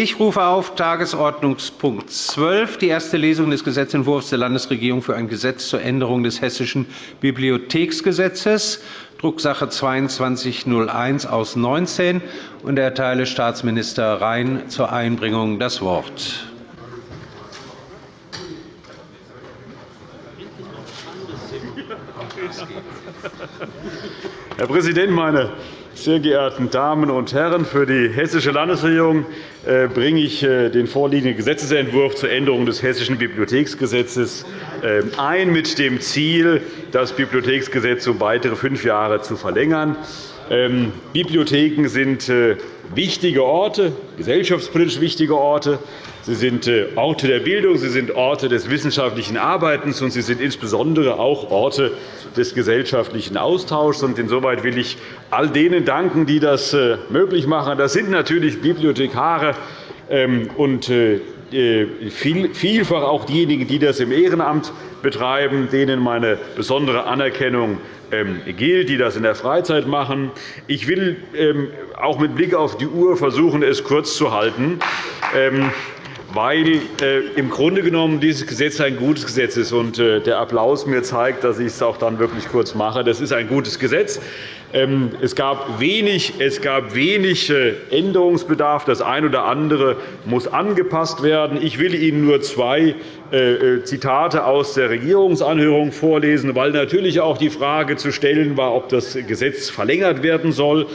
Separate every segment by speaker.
Speaker 1: Ich rufe auf Tagesordnungspunkt 12, die erste Lesung des Gesetzentwurfs der Landesregierung für ein Gesetz zur Änderung des Hessischen Bibliotheksgesetzes, Drucksache 2201 aus 19, und erteile Staatsminister Rhein zur Einbringung das Wort.
Speaker 2: Herr Präsident, meine sehr geehrten Damen und Herren! Für die Hessische Landesregierung äh, bringe ich äh, den vorliegenden Gesetzentwurf zur Änderung des Hessischen Bibliotheksgesetzes äh, ein, mit dem Ziel, das Bibliotheksgesetz um weitere fünf Jahre zu verlängern. Ähm, Bibliotheken sind wichtige Orte, gesellschaftspolitisch wichtige Orte. Sie sind Orte der Bildung, sie sind Orte des wissenschaftlichen Arbeitens, und sie sind insbesondere auch Orte des gesellschaftlichen Austauschs. Insoweit will ich all denen danken, die das äh, möglich machen. Das sind natürlich Bibliothekare ähm, und äh, äh, vielfach auch diejenigen, die das im Ehrenamt betreiben, denen meine besondere Anerkennung ähm, gilt, die das in der Freizeit machen. Ich will ähm, auch mit Blick auf die Uhr versuchen, es kurz zu halten weil äh, im Grunde genommen dieses Gesetz ein gutes Gesetz ist. Und, äh, der Applaus mir zeigt, dass ich es auch dann wirklich kurz mache. Das ist ein gutes Gesetz. Ähm, es gab wenig, es gab wenig äh, Änderungsbedarf. Das eine oder andere muss angepasst werden. Ich will Ihnen nur zwei Zitate aus der Regierungsanhörung vorlesen, weil natürlich auch die Frage zu stellen war, ob das Gesetz verlängert werden soll.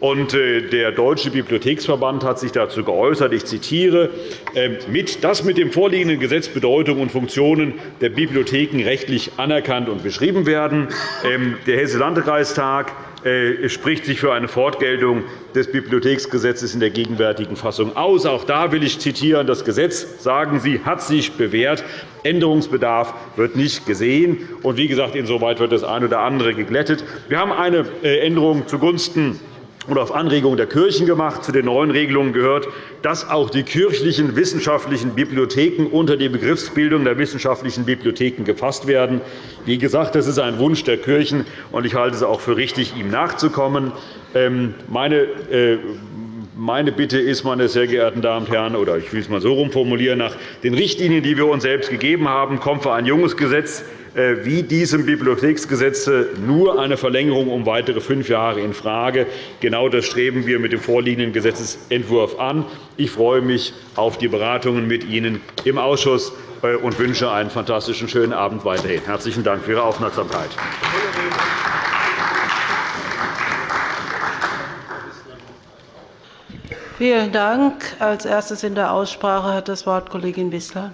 Speaker 2: Und äh, der Deutsche Bibliotheksverband hat sich dazu geäußert, ich zitiere, ähm, dass mit dem vorliegenden Gesetz Bedeutung und Funktionen der Bibliotheken rechtlich anerkannt und beschrieben werden. Ähm, der Hessische Landkreistag äh, spricht sich für eine Fortgeltung des Bibliotheksgesetzes in der gegenwärtigen Fassung aus. Auch da will ich zitieren. Das Gesetz, sagen Sie, hat sich bewährt. Änderungsbedarf wird nicht gesehen. Und wie gesagt, insoweit wird das eine oder andere geglättet. Wir haben eine äh, Änderung zugunsten oder auf Anregung der Kirchen gemacht. Zu den neuen Regelungen gehört, dass auch die kirchlichen wissenschaftlichen Bibliotheken unter die Begriffsbildung der wissenschaftlichen Bibliotheken gefasst werden. Wie gesagt, das ist ein Wunsch der Kirchen, und ich halte es auch für richtig, ihm nachzukommen. Ähm, äh, meine Bitte ist, meine sehr geehrten Damen und Herren, oder ich will es einmal so formulieren, nach den Richtlinien, die wir uns selbst gegeben haben, kommt für ein junges Gesetz äh, wie diesem Bibliotheksgesetz nur eine Verlängerung um weitere fünf Jahre infrage. Genau das streben wir mit dem vorliegenden Gesetzentwurf an. Ich freue mich auf die Beratungen mit Ihnen im Ausschuss äh, und wünsche einen fantastischen schönen Abend weiterhin. Herzlichen Dank für Ihre Aufmerksamkeit.
Speaker 3: Vielen Dank. Als erstes in der Aussprache hat das Wort Kollegin Wissler.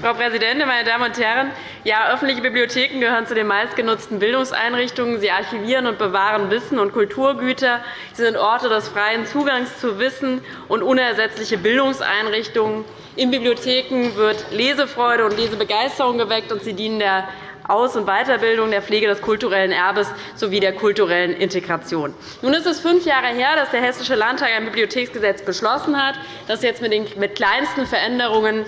Speaker 4: Frau Präsidentin, meine Damen und Herren! Ja, öffentliche Bibliotheken gehören zu den meistgenutzten Bildungseinrichtungen. Sie archivieren und bewahren Wissen und Kulturgüter. Sie sind Orte des freien Zugangs zu Wissen und unersetzliche Bildungseinrichtungen. In Bibliotheken wird Lesefreude und Lesebegeisterung geweckt, und sie dienen der aus- und Weiterbildung, der Pflege des kulturellen Erbes sowie der kulturellen Integration. Nun ist es fünf Jahre her, dass der Hessische Landtag ein Bibliotheksgesetz beschlossen hat, das jetzt mit den kleinsten Veränderungen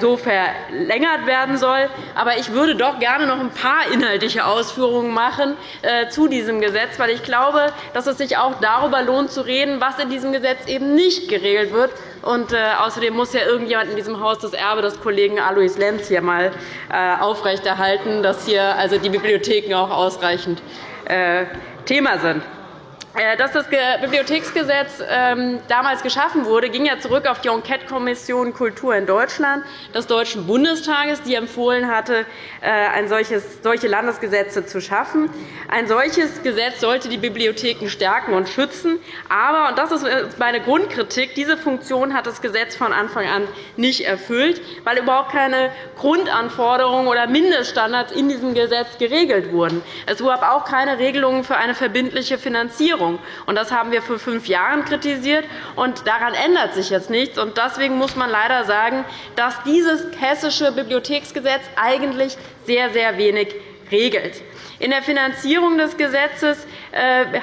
Speaker 4: so verlängert werden soll. Aber ich würde doch gerne noch ein paar inhaltliche Ausführungen machen äh, zu diesem Gesetz, weil ich glaube, dass es sich auch darüber lohnt, zu reden, was in diesem Gesetz eben nicht geregelt wird. Und, äh, außerdem muss ja irgendjemand in diesem Haus das Erbe des Kollegen Alois Lenz hier einmal aufrechterhalten, dass hier also die Bibliotheken auch ausreichend Thema sind. Äh, dass das Bibliotheksgesetz ähm, damals geschaffen wurde, ging ja zurück auf die Enquete-Kommission Kultur in Deutschland des Deutschen Bundestages, die empfohlen hatte, äh, solche Landesgesetze zu schaffen. Ein solches Gesetz sollte die Bibliotheken stärken und schützen. Aber, und das ist äh, meine Grundkritik, diese Funktion hat das Gesetz von Anfang an nicht erfüllt, weil überhaupt keine Grundanforderungen oder Mindeststandards in diesem Gesetz geregelt wurden. Es gab auch keine Regelungen für eine verbindliche Finanzierung. Finanzierung. Das haben wir vor fünf Jahren kritisiert, und daran ändert sich jetzt nichts. Deswegen muss man leider sagen, dass dieses Hessische Bibliotheksgesetz eigentlich sehr, sehr wenig regelt. In der Finanzierung des Gesetzes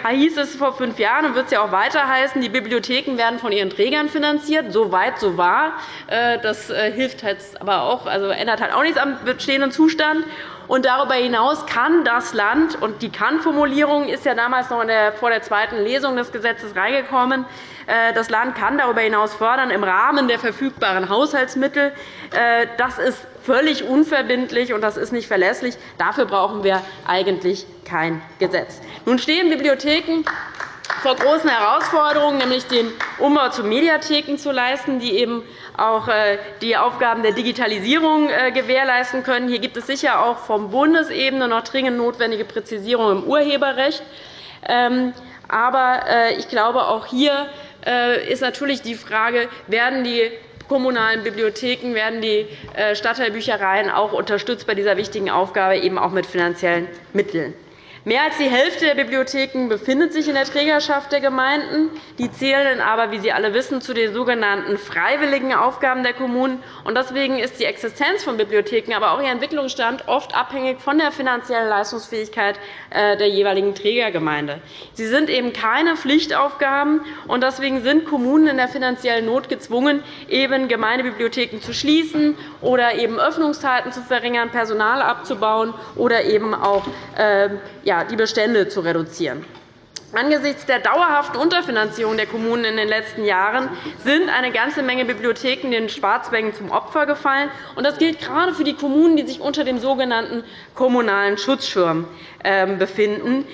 Speaker 4: hieß es vor fünf Jahren und wird es ja auch weiter heißen, die Bibliotheken werden von ihren Trägern finanziert. So weit, so wahr. Das hilft jetzt aber auch, also ändert halt auch nichts am bestehenden Zustand. Und darüber hinaus kann das Land, und die Kann-Formulierung ist ja damals noch der, vor der zweiten Lesung des Gesetzes reingekommen, äh, das Land kann darüber hinaus fördern im Rahmen der verfügbaren Haushaltsmittel. Äh, das ist völlig unverbindlich, und das ist nicht verlässlich. Dafür brauchen wir eigentlich kein Gesetz. Nun stehen Bibliotheken vor großen Herausforderungen, nämlich den Umbau zu Mediatheken zu leisten, die eben auch äh, die Aufgaben der Digitalisierung äh, gewährleisten können. Hier gibt es sicher auch von Bundesebene noch dringend notwendige Präzisierungen im Urheberrecht. Ähm, aber äh, ich glaube, auch hier ist natürlich die Frage, werden die kommunalen Bibliotheken, werden die Stadtteilbüchereien auch unterstützt bei dieser wichtigen Aufgabe, eben auch mit finanziellen Mitteln. Mehr als die Hälfte der Bibliotheken befindet sich in der Trägerschaft der Gemeinden. Die zählen aber, wie Sie alle wissen, zu den sogenannten freiwilligen Aufgaben der Kommunen. Deswegen ist die Existenz von Bibliotheken, aber auch ihr Entwicklungsstand oft abhängig von der finanziellen Leistungsfähigkeit äh, der jeweiligen Trägergemeinde. Sie sind eben keine Pflichtaufgaben, und deswegen sind Kommunen in der finanziellen Not gezwungen, eben Gemeindebibliotheken zu schließen oder eben Öffnungszeiten zu verringern, Personal abzubauen oder eben auch äh, die Bestände zu reduzieren. Angesichts der dauerhaften Unterfinanzierung der Kommunen in den letzten Jahren sind eine ganze Menge Bibliotheken den Schwarzwängen zum Opfer gefallen. Das gilt gerade für die Kommunen, die sich unter dem sogenannten kommunalen Schutzschirm ähm, befinden.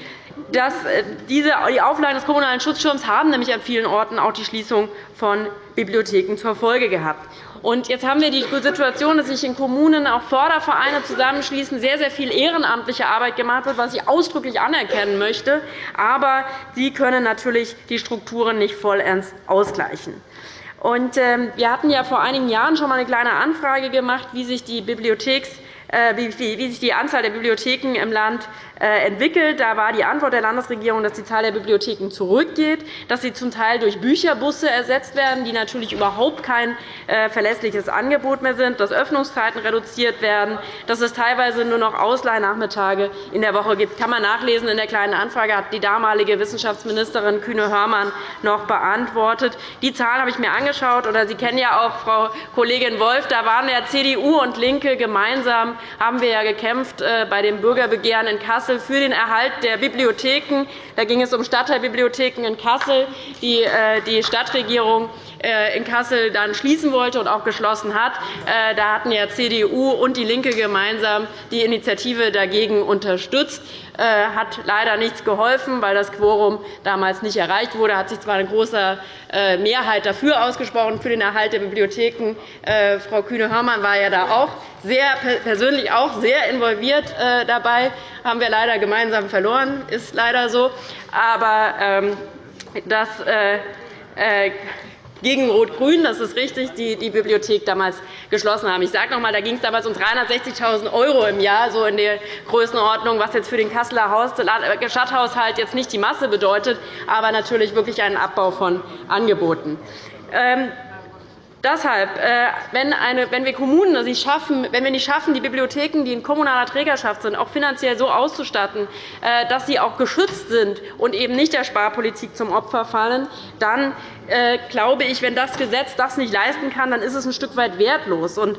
Speaker 4: Das, äh, diese, die Auflagen des kommunalen Schutzschirms haben nämlich an vielen Orten auch die Schließung von Bibliotheken zur Folge gehabt. Und jetzt haben wir die Situation, dass sich in Kommunen auch Fördervereine zusammenschließen, sehr, sehr viel ehrenamtliche Arbeit gemacht wird, was ich ausdrücklich anerkennen möchte. Aber sie können natürlich die Strukturen nicht vollends ausgleichen. Ähm, wir hatten ja vor einigen Jahren schon einmal eine kleine Anfrage gemacht, wie sich die Bibliotheks äh, wie sich die Anzahl der Bibliotheken im Land entwickelt. Da war die Antwort der Landesregierung, dass die Zahl der Bibliotheken zurückgeht, dass sie zum Teil durch Bücherbusse ersetzt werden, die natürlich überhaupt kein äh, verlässliches Angebot mehr sind, dass Öffnungszeiten reduziert werden, dass es teilweise nur noch Ausleihnachmittage in der Woche gibt. Das kann man nachlesen. In der Kleinen Anfrage hat die damalige Wissenschaftsministerin Kühne-Hörmann noch beantwortet. Die Zahlen habe ich mir angeschaut. Oder Sie kennen ja auch Frau Kollegin Wolf. Da waren ja CDU und LINKE gemeinsam haben wir ja gekämpft äh, bei dem Bürgerbegehren in Kassel für den Erhalt der Bibliotheken. Da ging es um Stadtteilbibliotheken in Kassel, die äh, die Stadtregierung äh, in Kassel dann schließen wollte und auch geschlossen hat. Da hatten ja CDU und DIE LINKE gemeinsam die Initiative dagegen unterstützt. Hat leider nichts geholfen, weil das Quorum damals nicht erreicht wurde. hat sich zwar eine große Mehrheit dafür ausgesprochen, für den Erhalt der Bibliotheken. Frau Kühne-Hörmann war ja da auch sehr persönlich auch sehr involviert äh, dabei. haben wir leider gemeinsam verloren, ist leider so. Aber ähm, das äh, äh, gegen Rot-Grün, das ist richtig, die die Bibliothek damals geschlossen haben. Ich sage noch einmal, da ging es damals um 360.000 € im Jahr, so in der Größenordnung, was jetzt für den Kasseler Stadthaushalt jetzt nicht die Masse bedeutet, aber natürlich wirklich einen Abbau von Angeboten. Ähm, Deshalb, äh, wenn, eine, wenn wir Kommunen also schaffen, wenn wir nicht schaffen, die Bibliotheken, die in kommunaler Trägerschaft sind, auch finanziell so auszustatten, äh, dass sie auch geschützt sind und eben nicht der Sparpolitik zum Opfer fallen, dann äh, glaube ich, wenn das Gesetz das nicht leisten kann, dann ist es ein Stück weit wertlos. Äh,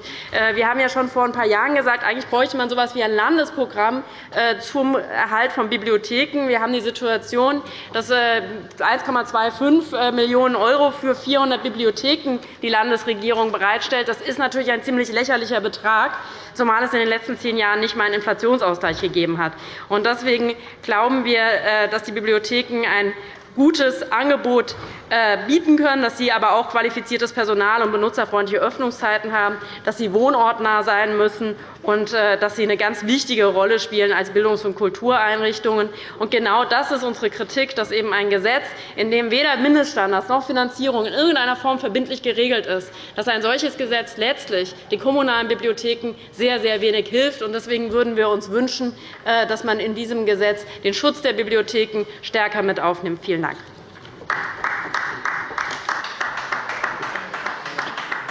Speaker 4: wir haben ja schon vor ein paar Jahren gesagt, eigentlich bräuchte man so etwas wie ein Landesprogramm äh, zum Erhalt von Bibliotheken. Wir haben die Situation, dass 1,25 Millionen € für 400 Bibliotheken die Landesregierung bereitstellt. Das ist natürlich ein ziemlich lächerlicher Betrag, zumal es in den letzten zehn Jahren nicht einmal einen Inflationsausgleich gegeben hat. Deswegen glauben wir, dass die Bibliotheken ein gutes Angebot äh, bieten können, dass sie aber auch qualifiziertes Personal und benutzerfreundliche Öffnungszeiten haben, dass sie wohnortnah sein müssen und äh, dass sie eine ganz wichtige Rolle spielen als Bildungs- und Kultureinrichtungen. Und genau das ist unsere Kritik, dass eben ein Gesetz, in dem weder Mindeststandards noch Finanzierung in irgendeiner Form verbindlich geregelt ist, dass ein solches Gesetz letztlich den kommunalen Bibliotheken sehr, sehr wenig hilft. Deswegen würden wir uns wünschen, äh, dass man in diesem Gesetz den Schutz der Bibliotheken stärker mit aufnimmt. Vielen Vielen Dank.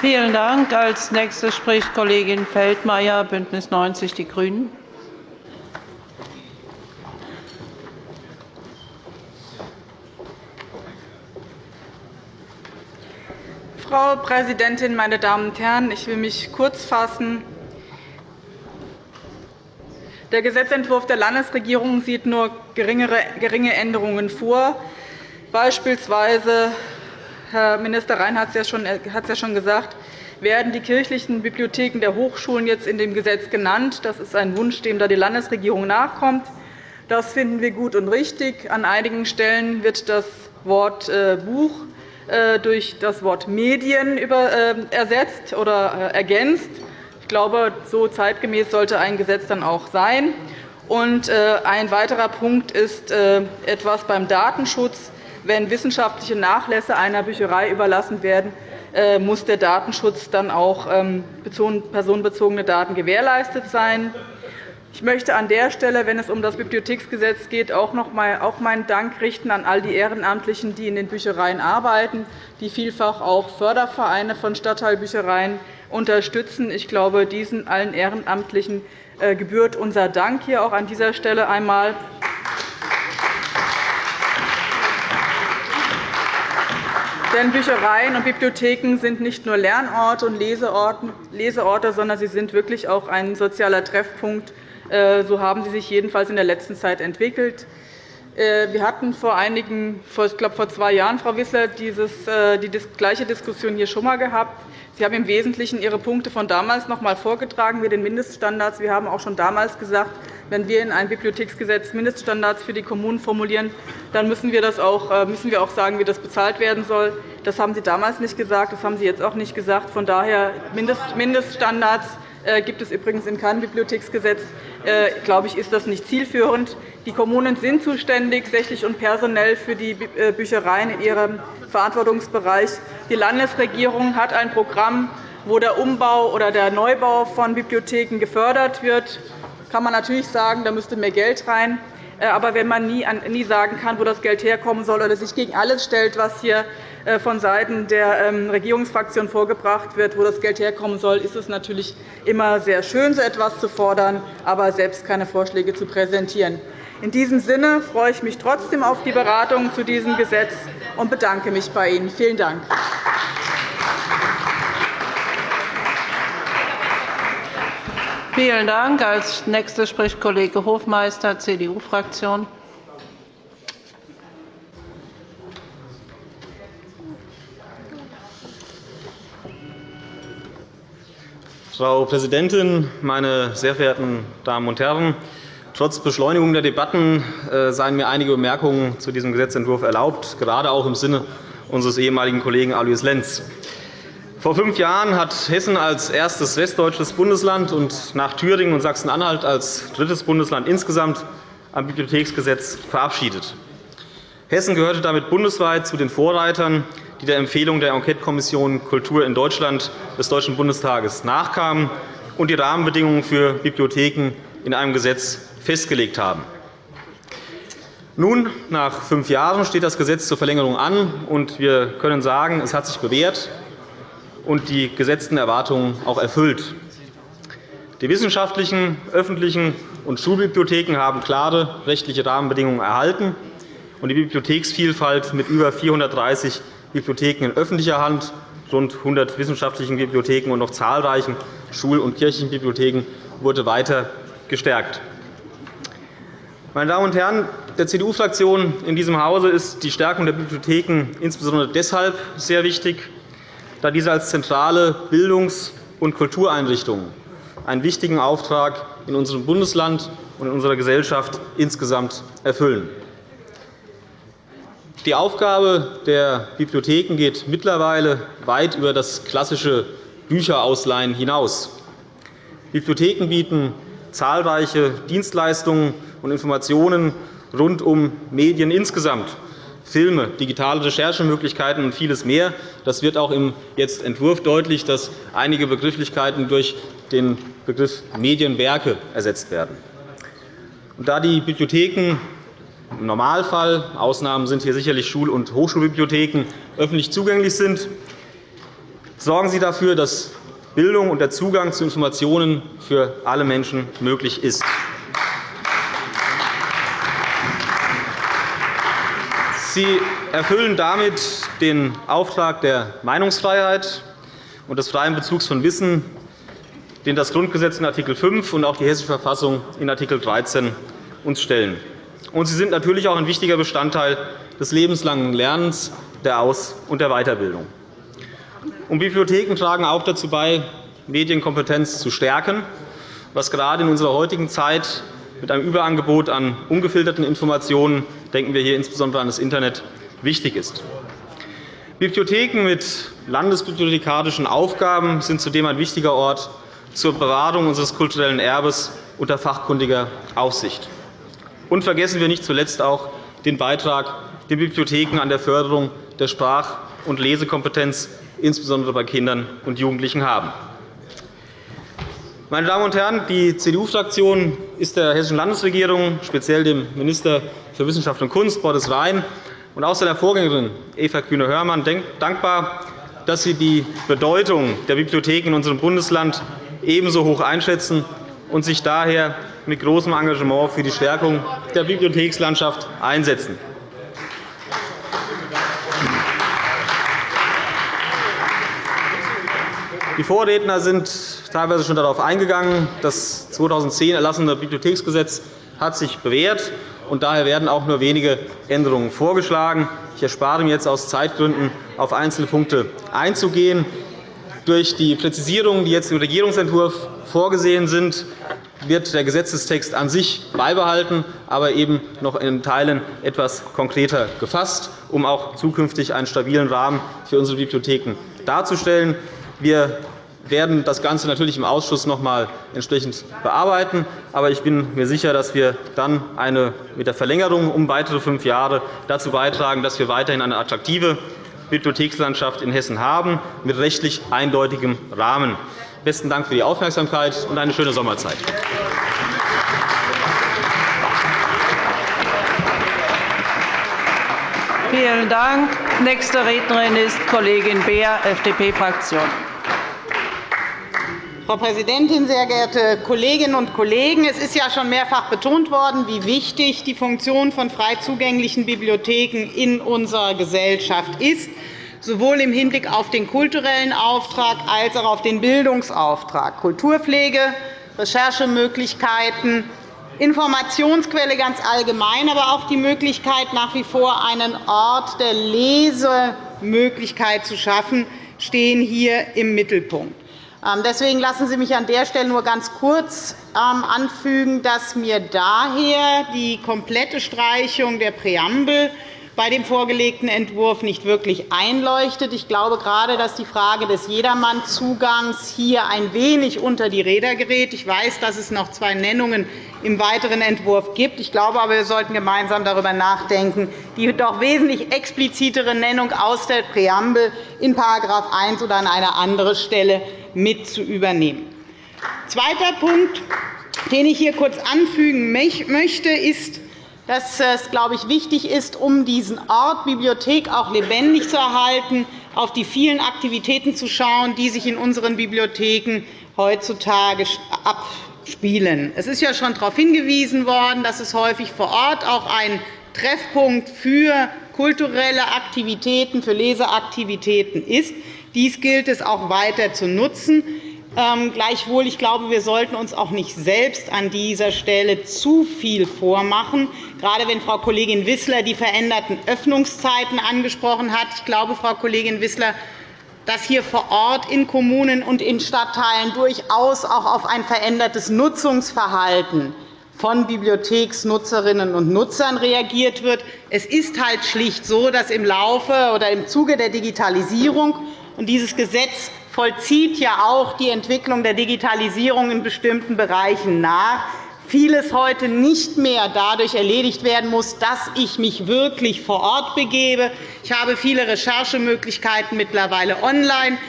Speaker 3: Vielen Dank. Als nächste spricht Kollegin Feldmayer, Bündnis 90, die Grünen.
Speaker 5: Frau Präsidentin, meine Damen und Herren! Ich will mich kurz fassen. Der Gesetzentwurf der Landesregierung sieht nur geringe Änderungen vor. Beispielsweise, Herr Minister Rhein hat es ja schon gesagt, werden die kirchlichen Bibliotheken der Hochschulen jetzt in dem Gesetz genannt. Das ist ein Wunsch, dem die Landesregierung nachkommt. Das finden wir gut und richtig. An einigen Stellen wird das Wort äh, Buch äh, durch das Wort Medien äh, ersetzt oder ergänzt. Ich glaube, so zeitgemäß sollte ein Gesetz dann auch sein. ein weiterer Punkt ist etwas beim Datenschutz. Wenn wissenschaftliche Nachlässe einer Bücherei überlassen werden, muss der Datenschutz dann auch ähm, personenbezogene Daten gewährleistet sein. Ich möchte an der Stelle, wenn es um das Bibliotheksgesetz geht, auch noch einmal meinen Dank richten an all die Ehrenamtlichen, die in den Büchereien arbeiten, die vielfach auch Fördervereine von Stadtteilbüchereien unterstützen. Ich glaube, diesen allen Ehrenamtlichen äh, gebührt unser Dank hier auch an dieser Stelle einmal. Denn Büchereien und Bibliotheken sind nicht nur Lernorte und Leseorte, sondern sie sind wirklich auch ein sozialer Treffpunkt äh, so haben sie sich jedenfalls in der letzten Zeit entwickelt. Äh, wir hatten vor einigen, ich glaube vor zwei Jahren, Frau Wissler, dieses, die gleiche Diskussion hier schon einmal gehabt. Sie haben im Wesentlichen Ihre Punkte von damals noch einmal vorgetragen mit den Mindeststandards. Wir haben auch schon damals gesagt, wenn wir in ein Bibliotheksgesetz Mindeststandards für die Kommunen formulieren, dann müssen wir, das auch, müssen wir auch sagen, wie das bezahlt werden soll. Das haben Sie damals nicht gesagt, das haben Sie jetzt auch nicht gesagt. Von daher Mindeststandards äh, gibt es übrigens in keinem Bibliotheksgesetz. Äh, glaube ich, ist das nicht zielführend. Die Kommunen sind zuständig, sächlich und personell, für die äh, Büchereien in ihrem Verantwortungsbereich. Die Landesregierung hat ein Programm, wo der Umbau oder der Neubau von Bibliotheken gefördert wird. Da kann man natürlich sagen, da müsste mehr Geld rein. Aber wenn man nie sagen kann, wo das Geld herkommen soll, oder sich gegen alles stellt, was hier äh, von Seiten der ähm, Regierungsfraktion vorgebracht wird, wo das Geld herkommen soll, ist es natürlich immer sehr schön, so etwas zu fordern, aber selbst keine Vorschläge zu präsentieren. In diesem Sinne freue ich mich trotzdem auf die Beratung zu diesem Gesetz und bedanke mich bei Ihnen. Vielen Dank.
Speaker 3: Vielen Dank. Als Nächster spricht Kollege Hofmeister, CDU-Fraktion.
Speaker 6: Frau Präsidentin, meine sehr verehrten Damen und Herren! Trotz Beschleunigung der Debatten äh, seien mir einige Bemerkungen zu diesem Gesetzentwurf erlaubt, gerade auch im Sinne unseres ehemaligen Kollegen Alois Lenz. Vor fünf Jahren hat Hessen als erstes westdeutsches Bundesland und nach Thüringen und Sachsen-Anhalt als drittes Bundesland insgesamt ein Bibliotheksgesetz verabschiedet. Hessen gehörte damit bundesweit zu den Vorreitern die der Empfehlung der Enquetekommission Kultur in Deutschland des Deutschen Bundestages nachkamen und die Rahmenbedingungen für Bibliotheken in einem Gesetz festgelegt haben. Nun, nach fünf Jahren, steht das Gesetz zur Verlängerung an, und wir können sagen, es hat sich bewährt und die gesetzten Erwartungen auch erfüllt. Die wissenschaftlichen, öffentlichen und Schulbibliotheken haben klare rechtliche Rahmenbedingungen erhalten, und die Bibliotheksvielfalt mit über 430 Bibliotheken in öffentlicher Hand, rund 100 wissenschaftlichen Bibliotheken und noch zahlreichen Schul- und Kirchenbibliotheken wurde weiter gestärkt. Meine Damen und Herren, der CDU-Fraktion in diesem Hause ist die Stärkung der Bibliotheken insbesondere deshalb sehr wichtig, da diese als zentrale Bildungs- und Kultureinrichtungen einen wichtigen Auftrag in unserem Bundesland und in unserer Gesellschaft insgesamt erfüllen. Die Aufgabe der Bibliotheken geht mittlerweile weit über das klassische Bücherausleihen hinaus. Bibliotheken bieten zahlreiche Dienstleistungen und Informationen rund um Medien insgesamt, Filme, digitale Recherchemöglichkeiten und vieles mehr. Das wird auch im jetzt Entwurf deutlich, dass einige Begrifflichkeiten durch den Begriff Medienwerke ersetzt werden. Da die Bibliotheken im Normalfall, Ausnahmen sind hier sicherlich Schul- und Hochschulbibliotheken, öffentlich zugänglich sind, sorgen Sie dafür, dass Bildung und der Zugang zu Informationen für alle Menschen möglich ist. Sie erfüllen damit den Auftrag der Meinungsfreiheit und des freien Bezugs von Wissen, den das Grundgesetz in Art. 5 und auch die Hessische Verfassung in Art. 13 uns stellen. Und sie sind natürlich auch ein wichtiger Bestandteil des lebenslangen Lernens, der Aus- und der Weiterbildung. Und Bibliotheken tragen auch dazu bei, Medienkompetenz zu stärken, was gerade in unserer heutigen Zeit mit einem Überangebot an ungefilterten Informationen, denken wir hier insbesondere an das Internet, wichtig ist. Bibliotheken mit landesbibliothekarischen Aufgaben sind zudem ein wichtiger Ort zur Bewahrung unseres kulturellen Erbes unter fachkundiger Aufsicht. Und vergessen wir nicht zuletzt auch den Beitrag, den Bibliotheken an der Förderung der Sprach- und Lesekompetenz insbesondere bei Kindern und Jugendlichen haben. Meine Damen und Herren, die CDU-Fraktion ist der Hessischen Landesregierung, speziell dem Minister für Wissenschaft und Kunst, Boris Rhein, und auch seiner Vorgängerin Eva Kühne-Hörmann dankbar, dass Sie die Bedeutung der Bibliotheken in unserem Bundesland ebenso hoch einschätzen und sich daher mit großem Engagement für die Stärkung der Bibliothekslandschaft einsetzen. Die Vorredner sind teilweise schon darauf eingegangen. Das 2010 erlassene Bibliotheksgesetz hat sich bewährt, und daher werden auch nur wenige Änderungen vorgeschlagen. Ich erspare mir jetzt aus Zeitgründen, auf einzelne Punkte einzugehen. Durch die Präzisierungen, die jetzt im Regierungsentwurf vorgesehen sind, wird der Gesetzestext an sich beibehalten, aber eben noch in Teilen etwas konkreter gefasst, um auch zukünftig einen stabilen Rahmen für unsere Bibliotheken darzustellen. Wir werden das Ganze natürlich im Ausschuss noch einmal entsprechend bearbeiten. Aber ich bin mir sicher, dass wir dann eine, mit der Verlängerung um weitere fünf Jahre dazu beitragen, dass wir weiterhin eine attraktive Bibliothekslandschaft in Hessen haben, mit rechtlich eindeutigem Rahmen. Besten Dank für die Aufmerksamkeit und eine schöne Sommerzeit.
Speaker 3: Vielen Dank. Nächste Rednerin ist Kollegin Beer, FDP-Fraktion.
Speaker 7: Frau Präsidentin, sehr geehrte Kolleginnen und Kollegen! Es ist ja schon mehrfach betont worden, wie wichtig die Funktion von frei zugänglichen Bibliotheken in unserer Gesellschaft ist, sowohl im Hinblick auf den kulturellen Auftrag als auch auf den Bildungsauftrag. Kulturpflege, Recherchemöglichkeiten, Informationsquelle ganz allgemein, aber auch die Möglichkeit, nach wie vor einen Ort der Lesemöglichkeit zu schaffen, stehen hier im Mittelpunkt. Ähm, deswegen lassen Sie mich an der Stelle nur ganz kurz ähm, anfügen, dass mir daher die komplette Streichung der Präambel bei dem vorgelegten Entwurf nicht wirklich einleuchtet. Ich glaube gerade, dass die Frage des Jedermannzugangs hier ein wenig unter die Räder gerät. Ich weiß, dass es noch zwei Nennungen im weiteren Entwurf gibt. Ich glaube aber, wir sollten gemeinsam darüber nachdenken, die doch wesentlich explizitere Nennung aus der Präambel in § 1 oder an eine andere Stelle mit zu übernehmen. Zweiter Punkt, den ich hier kurz anfügen möchte, ist, dass es, glaube ich, wichtig ist, um diesen Ort Bibliothek auch lebendig zu erhalten, auf die vielen Aktivitäten zu schauen, die sich in unseren Bibliotheken heutzutage abspielen. Es ist ja schon darauf hingewiesen worden, dass es häufig vor Ort auch ein Treffpunkt für kulturelle Aktivitäten, für Leseaktivitäten ist. Dies gilt es auch weiter zu nutzen. Ähm, gleichwohl, ich glaube, wir sollten uns auch nicht selbst an dieser Stelle zu viel vormachen, gerade wenn Frau Kollegin Wissler die veränderten Öffnungszeiten angesprochen hat. Ich glaube, Frau Kollegin Wissler, dass hier vor Ort in Kommunen und in Stadtteilen durchaus auch auf ein verändertes Nutzungsverhalten von Bibliotheksnutzerinnen und Nutzern reagiert wird. Es ist halt schlicht so, dass im Laufe oder im Zuge der Digitalisierung und dieses Gesetz vollzieht ja auch die Entwicklung der Digitalisierung in bestimmten Bereichen nach. Vieles heute nicht mehr dadurch erledigt werden muss, dass ich mich wirklich vor Ort begebe. Ich habe viele Recherchemöglichkeiten mittlerweile online,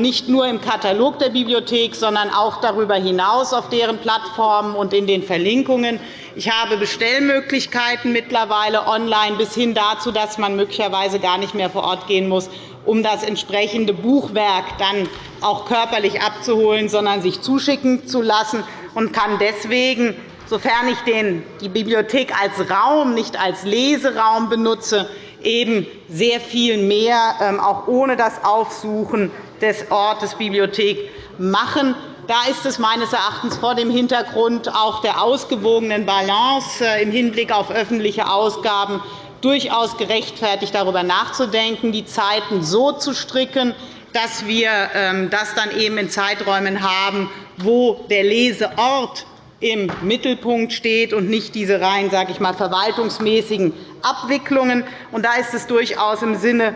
Speaker 7: nicht nur im Katalog der Bibliothek, sondern auch darüber hinaus auf deren Plattformen und in den Verlinkungen. Ich habe Bestellmöglichkeiten mittlerweile online bis hin dazu, dass man möglicherweise gar nicht mehr vor Ort gehen muss, um das entsprechende Buchwerk dann auch körperlich abzuholen, sondern sich zuschicken zu lassen und kann deswegen, sofern ich die Bibliothek als Raum, nicht als Leseraum benutze, eben sehr viel mehr, ähm, auch ohne das Aufsuchen des Ortes Bibliothek, machen. Da ist es meines Erachtens vor dem Hintergrund auch der ausgewogenen Balance äh, im Hinblick auf öffentliche Ausgaben durchaus gerechtfertigt, darüber nachzudenken, die Zeiten so zu stricken, dass wir ähm, das dann eben in Zeiträumen haben, wo der Leseort im Mittelpunkt steht und nicht diese rein sage ich mal, verwaltungsmäßigen Abwicklungen. Und da ist es durchaus im Sinne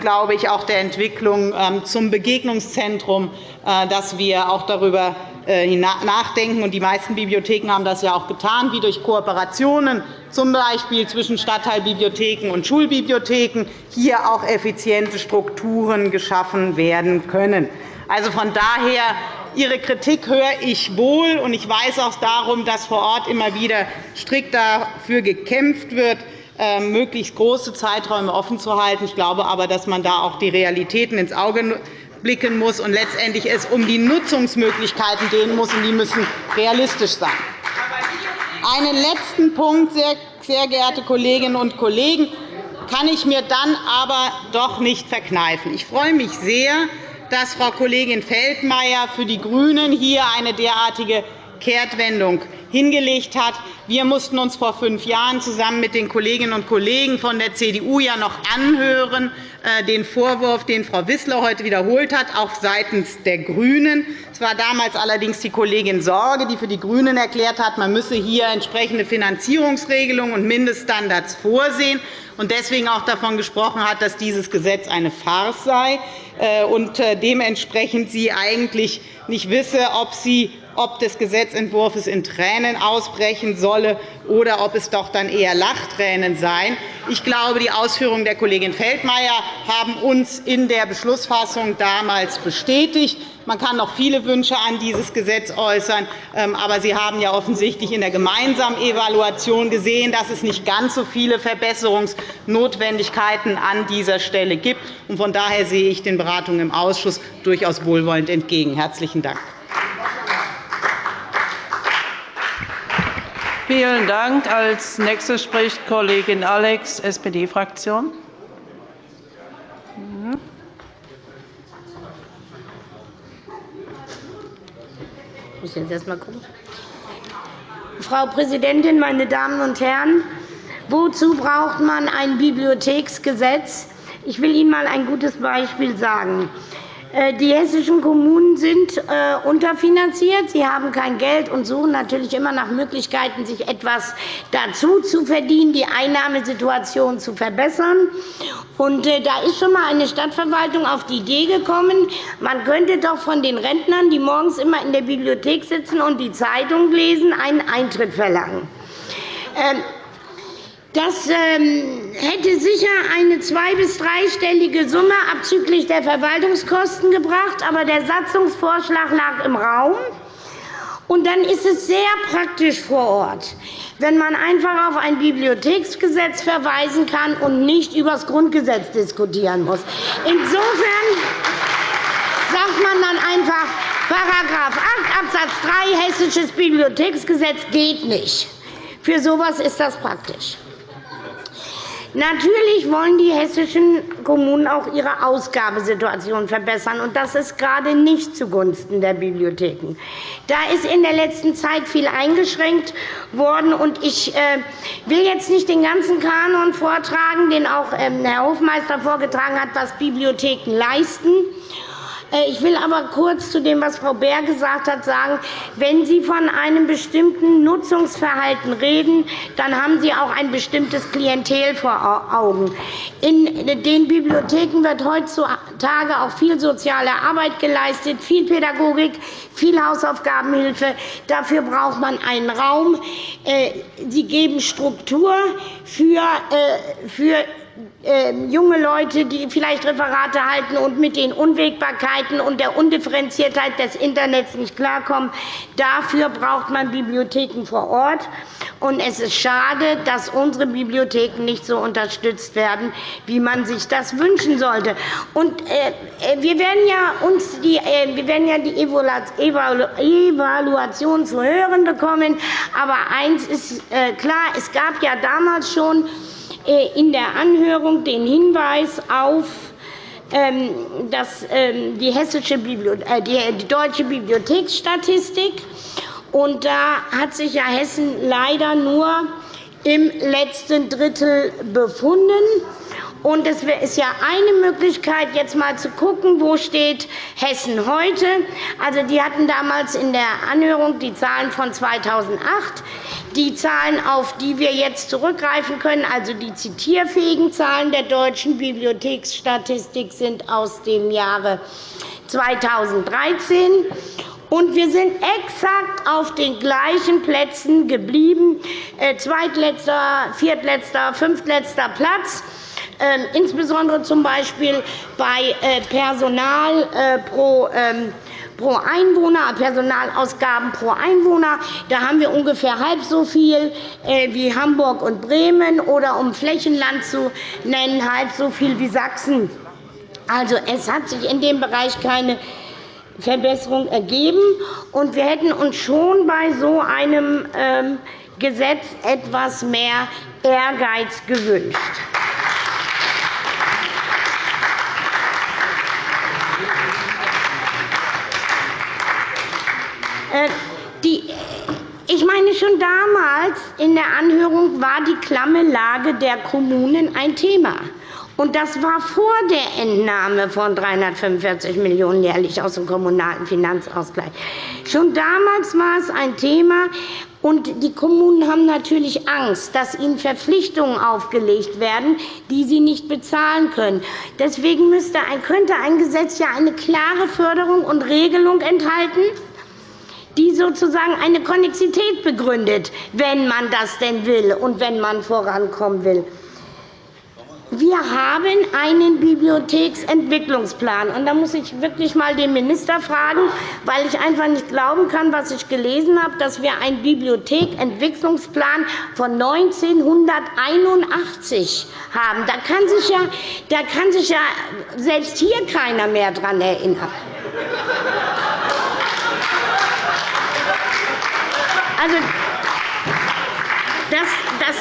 Speaker 7: glaube ich, auch der Entwicklung ähm, zum Begegnungszentrum, äh, dass wir auch darüber äh, nachdenken. Die meisten Bibliotheken haben das ja auch getan, wie durch Kooperationen, z. B. zwischen Stadtteilbibliotheken und Schulbibliotheken, hier auch effiziente Strukturen geschaffen werden können. Also von daher Ihre Kritik höre ich wohl, und ich weiß auch darum, dass vor Ort immer wieder strikt dafür gekämpft wird, ähm, möglichst große Zeiträume offen zu halten. Ich glaube aber, dass man da auch die Realitäten ins Auge blicken muss und letztendlich es um die Nutzungsmöglichkeiten gehen muss, und die müssen realistisch sein. Einen letzten Punkt, sehr geehrte Kolleginnen und Kollegen, kann ich mir dann aber doch nicht verkneifen. Ich freue mich sehr, dass Frau Kollegin Feldmayer für die GRÜNEN hier eine derartige Kehrtwendung hingelegt hat. Wir mussten uns vor fünf Jahren zusammen mit den Kolleginnen und Kollegen von der CDU ja noch anhören, äh, den Vorwurf, den Frau Wissler heute wiederholt hat, auch seitens der GRÜNEN. Es war damals allerdings die Kollegin Sorge, die für die GRÜNEN erklärt hat, man müsse hier entsprechende Finanzierungsregelungen und Mindeststandards vorsehen und deswegen auch davon gesprochen hat, dass dieses Gesetz eine Farce sei äh, und äh, dementsprechend sie eigentlich nicht wisse, ob sie ob des Gesetzentwurfs in Tränen ausbrechen solle oder ob es doch dann eher Lachtränen seien. Ich glaube, die Ausführungen der Kollegin Feldmayer haben uns in der Beschlussfassung damals bestätigt. Man kann noch viele Wünsche an dieses Gesetz äußern, ähm, aber Sie haben ja offensichtlich in der gemeinsamen Evaluation gesehen, dass es nicht ganz so viele Verbesserungsnotwendigkeiten an dieser Stelle gibt. Von daher sehe ich den Beratungen im Ausschuss durchaus wohlwollend entgegen. – Herzlichen Dank.
Speaker 3: Vielen Dank. Als Nächste spricht Kollegin Alex, SPD-Fraktion.
Speaker 8: Frau Präsidentin, meine Damen und Herren! Wozu braucht man ein Bibliotheksgesetz? Ich will Ihnen einmal ein gutes Beispiel sagen. Äh, die hessischen Kommunen sind äh, unterfinanziert. Sie haben kein Geld und suchen natürlich immer nach Möglichkeiten, sich etwas dazu zu verdienen, die Einnahmesituation zu verbessern. Und äh, da ist schon einmal eine Stadtverwaltung auf die Idee gekommen, man könnte doch von den Rentnern, die morgens immer in der Bibliothek sitzen und die Zeitung lesen, einen Eintritt verlangen. Das ähm, hätte sicher eine zwei- bis dreistellige Summe abzüglich der Verwaltungskosten gebracht, aber der Satzungsvorschlag lag im Raum. Und dann ist es sehr praktisch vor Ort, wenn man einfach auf ein Bibliotheksgesetz verweisen kann und nicht über das Grundgesetz diskutieren muss. Insofern sagt man dann einfach, § 8 Abs. 3 Hessisches Bibliotheksgesetz geht nicht. Für so etwas ist das praktisch. Natürlich wollen die hessischen Kommunen auch ihre Ausgabesituation verbessern. und Das ist gerade nicht zugunsten der Bibliotheken. Da ist in der letzten Zeit viel eingeschränkt worden. und Ich äh, will jetzt nicht den ganzen Kanon vortragen, den auch ähm, Herr Hofmeister vorgetragen hat, was Bibliotheken leisten. Äh, ich will aber kurz zu dem, was Frau Beer gesagt hat, sagen, wenn Sie von einem bestimmten Nutzungsverhalten reden, dann haben Sie auch ein bestimmtes Klientel vor Augen. In den Bibliotheken wird heutzutage auch viel soziale Arbeit geleistet, viel Pädagogik, viel Hausaufgabenhilfe. Dafür braucht man einen Raum. Äh, Sie geben Struktur für äh, ähm, junge Leute, die vielleicht Referate halten und mit den Unwägbarkeiten und der Undifferenziertheit des Internets nicht klarkommen. Dafür braucht man Bibliotheken vor Ort. Und es ist schade, dass unsere Bibliotheken nicht so unterstützt werden, wie man sich das wünschen sollte. Und, äh, äh wir werden ja uns die, äh, wir werden ja die Evaluation zu hören bekommen. Aber eins ist äh, klar, es gab ja damals schon in der Anhörung den Hinweis auf ähm, das, ähm, die, hessische äh, die deutsche Bibliotheksstatistik. Und da hat sich ja Hessen leider nur im letzten Drittel befunden. Und es ist ja eine Möglichkeit, jetzt einmal zu schauen, wo steht Hessen heute. Also, die hatten damals in der Anhörung die Zahlen von 2008. Die Zahlen, auf die wir jetzt zurückgreifen können, also die zitierfähigen Zahlen der deutschen Bibliotheksstatistik, sind aus dem Jahre 2013. Und wir sind exakt auf den gleichen Plätzen geblieben, äh, zweitletzter, viertletzter, fünftletzter Platz. Ähm, insbesondere z. B. bei äh, Personal äh, pro ähm, pro Einwohner, Personalausgaben pro Einwohner. Da haben wir ungefähr halb so viel wie Hamburg und Bremen, oder um Flächenland zu nennen, halb so viel wie Sachsen. Also, es hat sich in dem Bereich keine Verbesserung ergeben. Und wir hätten uns schon bei so einem ähm, Gesetz etwas mehr Ehrgeiz gewünscht. Ich meine, schon damals in der Anhörung war die klamme Lage der Kommunen ein Thema. Und das war vor der Entnahme von 345 Millionen € jährlich aus dem Kommunalen Finanzausgleich. Schon damals war es ein Thema. Und die Kommunen haben natürlich Angst, dass ihnen Verpflichtungen aufgelegt werden, die sie nicht bezahlen können. Deswegen müsste könnte ein Gesetz ja eine klare Förderung und Regelung enthalten, die sozusagen eine Konnexität begründet, wenn man das denn will und wenn man vorankommen will. Wir haben einen Bibliotheksentwicklungsplan. Und da muss ich wirklich einmal den Minister fragen, weil ich einfach nicht glauben kann, was ich gelesen habe, dass wir einen Bibliothekentwicklungsplan von 1981 haben. Da kann sich ja, da kann sich ja selbst hier keiner mehr daran erinnern. Also, das, das,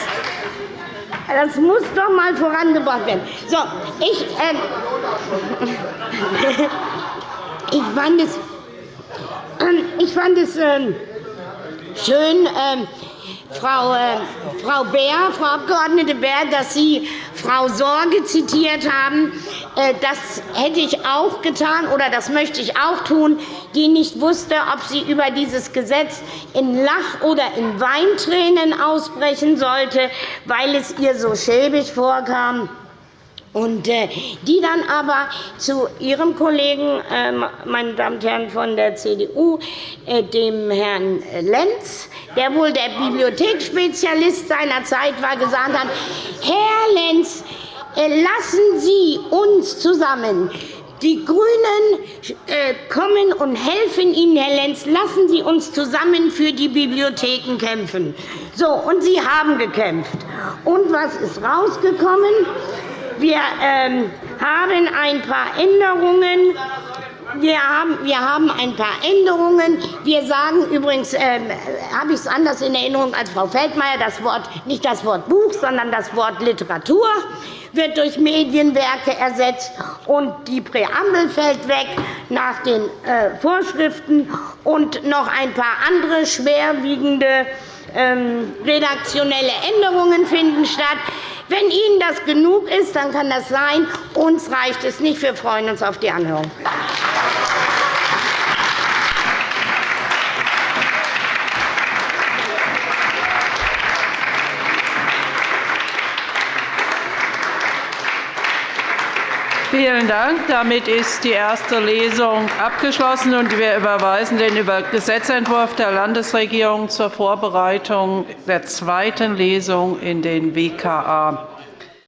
Speaker 8: das muss doch einmal vorangebracht werden. So, ich, äh, ich fand es, äh, ich fand es äh, schön, ähm, Frau, äh, Frau Beer, Frau Abg. Beer, dass Sie Frau Sorge zitiert haben. Äh, das hätte ich auch getan, oder das möchte ich auch tun, die nicht wusste, ob sie über dieses Gesetz in Lach- oder in Weintränen ausbrechen sollte, weil es ihr so schäbig vorkam und äh, die dann aber zu Ihrem Kollegen, ähm, meine Damen und Herren von der CDU, äh, dem Herrn Lenz, der wohl der Bibliotheksspezialist seiner Zeit war, gesagt hat, Herr Lenz, äh, lassen Sie uns zusammen die GRÜNEN kommen und helfen Ihnen, Herr Lenz. Lassen Sie uns zusammen für die Bibliotheken kämpfen. So, und Sie haben gekämpft. Und was ist rausgekommen? Wir ähm, haben ein paar Änderungen. Wir haben, wir haben ein paar Änderungen. Wir sagen übrigens, äh, habe ich es anders in Erinnerung als Frau Feldmayer, das Wort, nicht das Wort Buch, sondern das Wort Literatur wird durch Medienwerke ersetzt, und die Präambel fällt weg nach den äh, Vorschriften, und noch ein paar andere schwerwiegende redaktionelle Änderungen finden statt. Wenn Ihnen das genug ist, dann kann das sein. Uns reicht es nicht. Wir freuen uns auf die Anhörung.
Speaker 3: Vielen Dank. Damit ist die erste Lesung abgeschlossen, und wir überweisen den Gesetzentwurf der Landesregierung zur Vorbereitung der zweiten Lesung in den WKA.